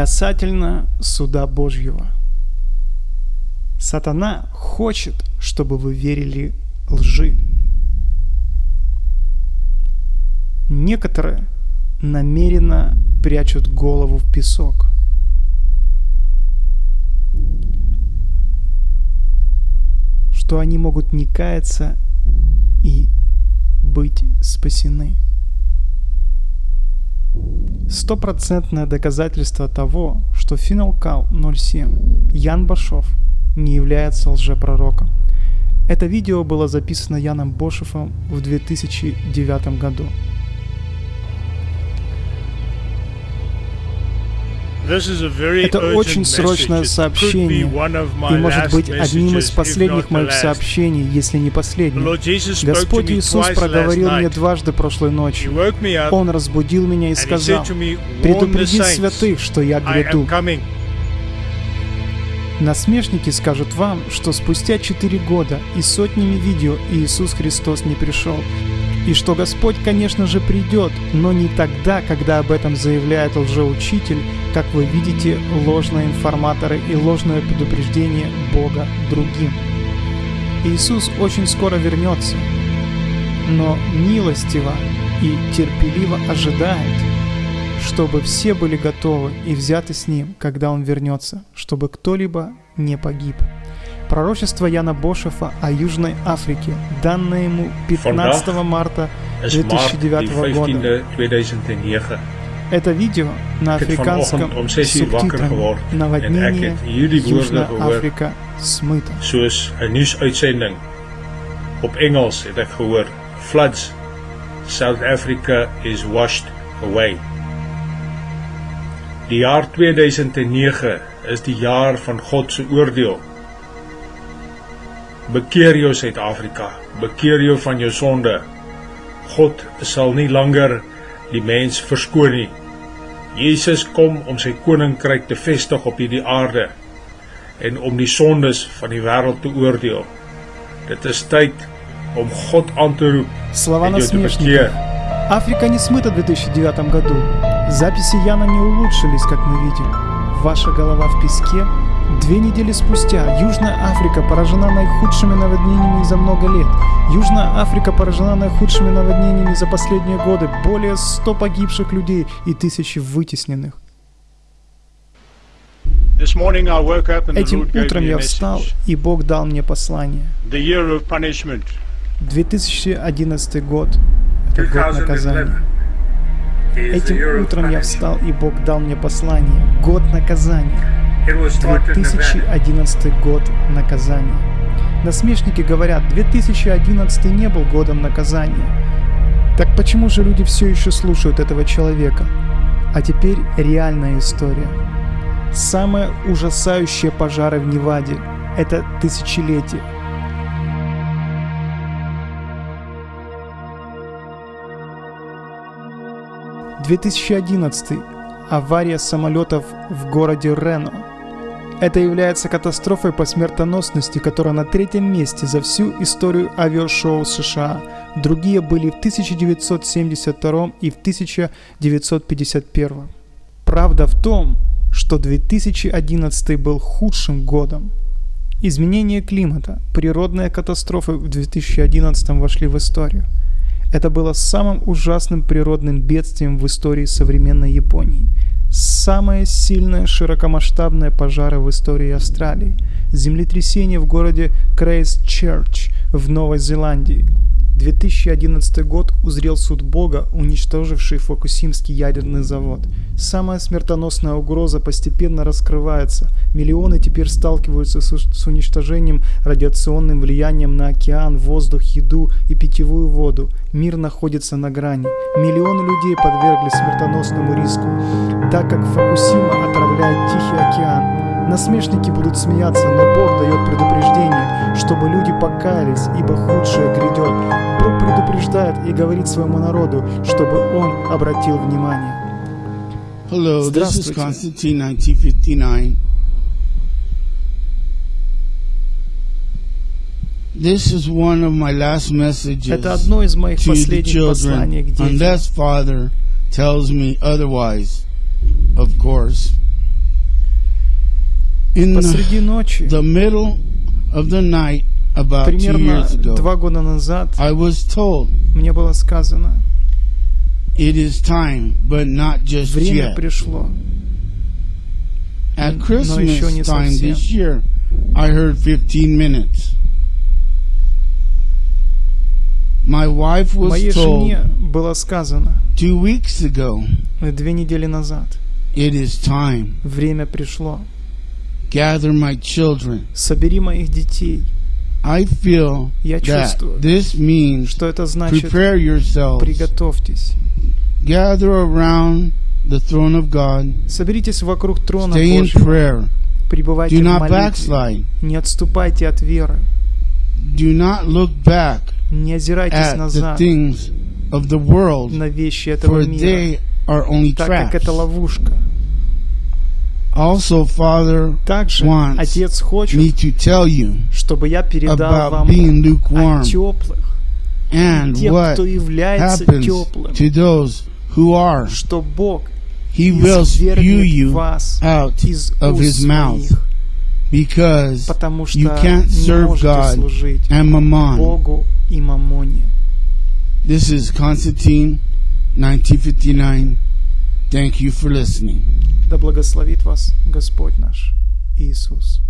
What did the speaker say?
Касательно суда Божьего. Сатана хочет, чтобы вы верили лжи. Некоторые намеренно прячут голову в песок. Что они могут не каяться и быть спасены. Стопроцентное доказательство того, что Финалкал 07 Ян Башов не является лжепророком. Это видео было записано Яном Бошевым в 2009 году. Это очень срочное сообщение и может быть одним из последних моих сообщений, если не последним. Господь Иисус проговорил мне дважды прошлой ночью. Он разбудил меня и сказал, «Предупреди святых, что я гряду». Насмешники скажут вам, что спустя четыре года и сотнями видео Иисус Христос не пришел, и что Господь, конечно же, придет, но не тогда, когда об этом заявляет лжеучитель, как вы видите, ложные информаторы и ложное предупреждение Бога другим. Иисус очень скоро вернется, но милостиво и терпеливо ожидает, чтобы все были готовы и взяты с Ним, когда Он вернется, чтобы кто-либо не погиб. Пророчество Яна Бошефа о Южной Африке, данное ему 15 марта 2009 года. Это видео на африканском субтитрами «Наводнение Южная Африка смыта». Soos 'n nuusuitsending op Engels het ek gehoor, floods South Africa is washed away. Die jaar 2009 is die jaar van God se oordeel. Bekeer jou Suid-Afrika, bekeer jou van jou sonde. God sal nie langer die mens verskoon nie. Jesus kom om sy koninkryk te vestig op hierdie aarde en om die sondes van die wêreld te oordeel. Dit is tyd om God aan te roep. Слова насмешников. Африка не смыта в 2009 году. Записи Яна не улучшились, как мы видим. Ваша голова в песке. Две недели спустя Южная Африка поражена наихудшими наводнениями за много лет. Южная Африка поражена наихудшими наводнениями за последние годы. Более 100 погибших людей и тысячи вытесненных. Этим утром я встал, и Бог дал мне послание. 2011 год – это год наказания. Этим утром я встал, и Бог дал мне послание. Год наказания. 2011 год наказания. Насмешники говорят, 2011 не был годом наказания. Так почему же люди все еще слушают этого человека? А теперь реальная история. Самые ужасающие пожары в Неваде – это тысячелетие. 2011. Авария самолетов в городе Рено. Это является катастрофой по смертоносности, которая на третьем месте за всю историю авиашоу США. Другие были в 1972 и в 1951. Правда в том, что 2011 был худшим годом. Изменение климата, природные катастрофы в 2011 вошли в историю – это было самым ужасным природным бедствием в истории современной Японии. Самое сильное широкомасштабное пожары в истории Австралии. Землетрясение в городе Крейстчерч в Новой Зеландии. 2011 год узрел суд Бога, уничтоживший Фукусимский ядерный завод. Самая смертоносная угроза постепенно раскрывается. Миллионы теперь сталкиваются с, уничтожением радиационным влиянием на океан, воздух, еду и питьевую воду. Мир находится на грани. Миллионы людей подвергли смертоносному риску, так как Фукусима отравляет Тихий океан. Насмешники будут смеяться, но Бог дает предупреждение, чтобы люди покаялись, ибо худшее грядет. Бог предупреждает и говорит своему народу, чтобы он обратил внимание. Hello, this is Constantine 1959. This is one of my last messages Это одно из моих последних посланий к children, детям. unless Father tells me otherwise, of course. In Посреди ночи, the middle of the night, about two примерно years ago, два года назад, I was told мне было сказано, it is time, but not just время yet. пришло. At но еще не Christmas time совсем. this year, I heard 15 minutes. My wife was Моей told жене было сказано two weeks ago, две недели назад, it is time. время пришло. Gather my children. Собери моих детей. I feel Я that чувствую, this means что это значит prepare yourselves. приготовьтесь. Gather around the throne of God. Соберитесь вокруг трона Stay in Божьего. prayer. Пребывайте Do в not молитве. backslide. Не отступайте от веры. Do not look back Не озирайтесь at the назад things of the world, на вещи этого for мира, they are only так как это ловушка. Also, Father Также wants Отец хочет, me to tell you чтобы я передал about вам being о lukewarm теплых, and тех, what кто является happens теплым, to those who are. что Бог He will spew извергнет you вас out из of уст his mouth своих, because потому что you can't не serve можете God служить and Mammon. Богу и Мамоне. This is Constantine 1959. Thank you for listening. Да благословит вас Господь наш Иисус.